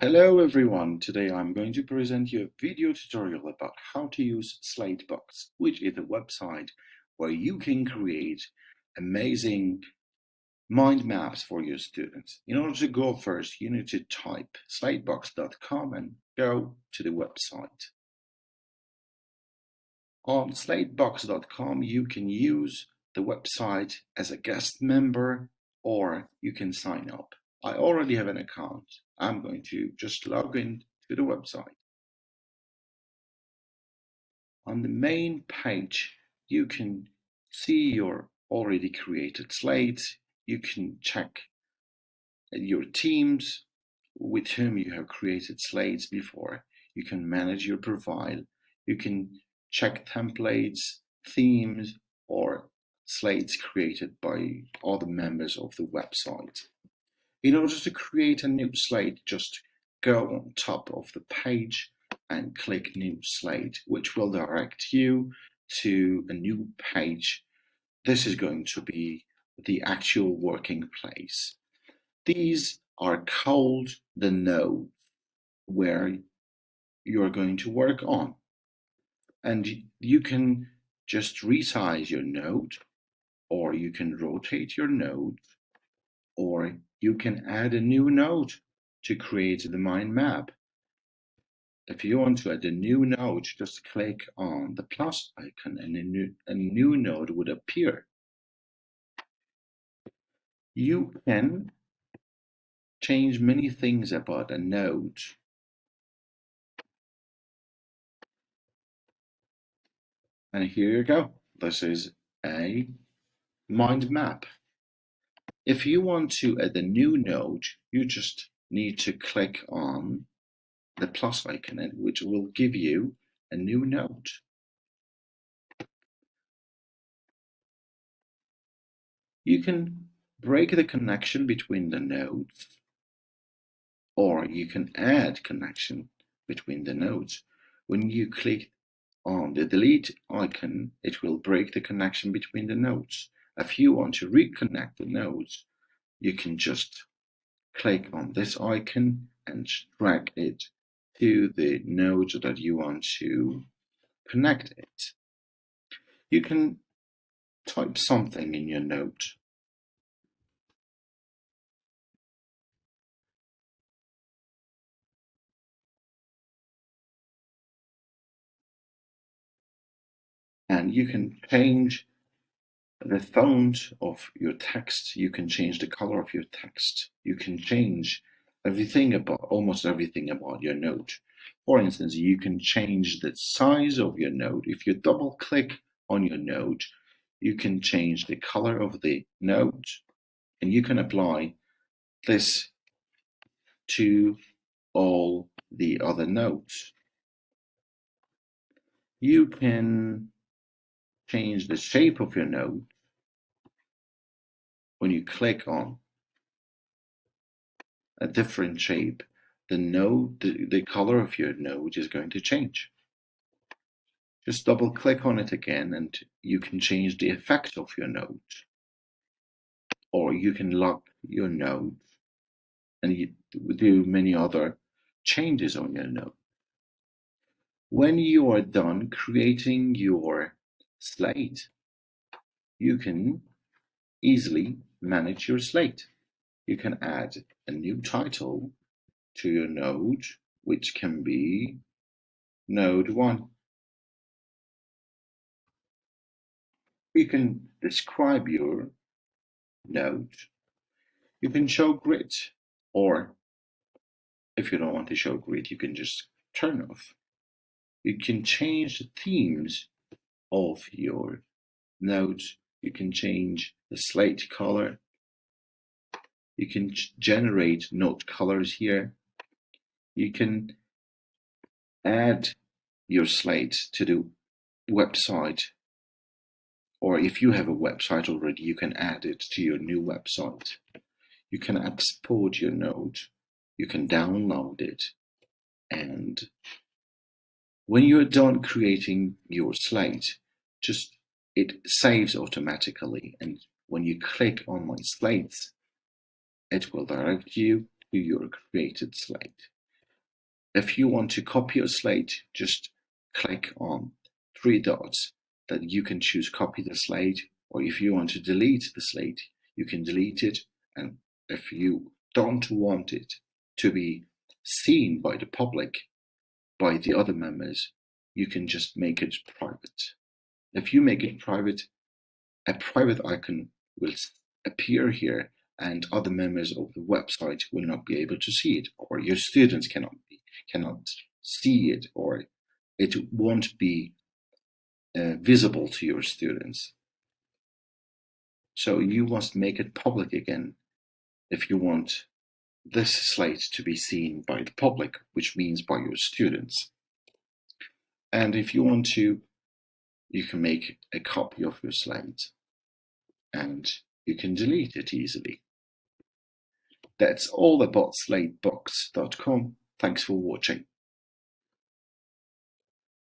Hello everyone, today I'm going to present you a video tutorial about how to use Slatebox, which is a website where you can create amazing mind maps for your students. In order to go first, you need to type slatebox.com and go to the website. On slatebox.com, you can use the website as a guest member or you can sign up. I already have an account. I'm going to just log in to the website. On the main page, you can see your already created slates. You can check your teams with whom you have created slates before. You can manage your profile. You can check templates, themes, or slates created by other members of the website. In order to create a new slate, just go on top of the page and click New Slate, which will direct you to a new page. This is going to be the actual working place. These are called the nodes where you're going to work on. And you can just resize your node, or you can rotate your node, or you can add a new node to create the mind map. If you want to add a new node, just click on the plus icon and a new, a new node would appear. You can change many things about a node. And here you go. This is a mind map. If you want to add a new node, you just need to click on the plus icon, which will give you a new node. You can break the connection between the nodes, or you can add connection between the nodes. When you click on the delete icon, it will break the connection between the nodes. If you want to reconnect the nodes, you can just click on this icon and drag it to the node that you want to connect it. You can type something in your note. And you can change the font of your text, you can change the color of your text. You can change everything about, almost everything about your node. For instance, you can change the size of your node. If you double click on your node, you can change the color of the node and you can apply this to all the other nodes. You can change the shape of your node when you click on a different shape the node the, the color of your node is going to change. Just double click on it again and you can change the effect of your node or you can lock your node and you do many other changes on your node. When you are done creating your slate, you can easily manage your slate. You can add a new title to your node, which can be node 1. You can describe your node. You can show grid, or if you don't want to show grid, you can just turn off. You can change the themes of your nodes. You can change the slate color. You can generate note colors here. You can add your slate to the website or if you have a website already, you can add it to your new website. You can export your node, you can download it, and when you're done creating your slate, just it saves automatically. And when you click on my slates, it will direct you to your created slate. If you want to copy a slide, just click on three dots that you can choose copy the slide, or if you want to delete the slide, you can delete it. And if you don't want it to be seen by the public, by the other members, you can just make it private. If you make it private, a private icon will appear here and other members of the website will not be able to see it or your students cannot be, cannot see it or it won't be uh, visible to your students. So you must make it public again if you want this slide to be seen by the public, which means by your students. And if you want to, you can make a copy of your slides and you can delete it easily. That's all about slatebox.com. Thanks for watching.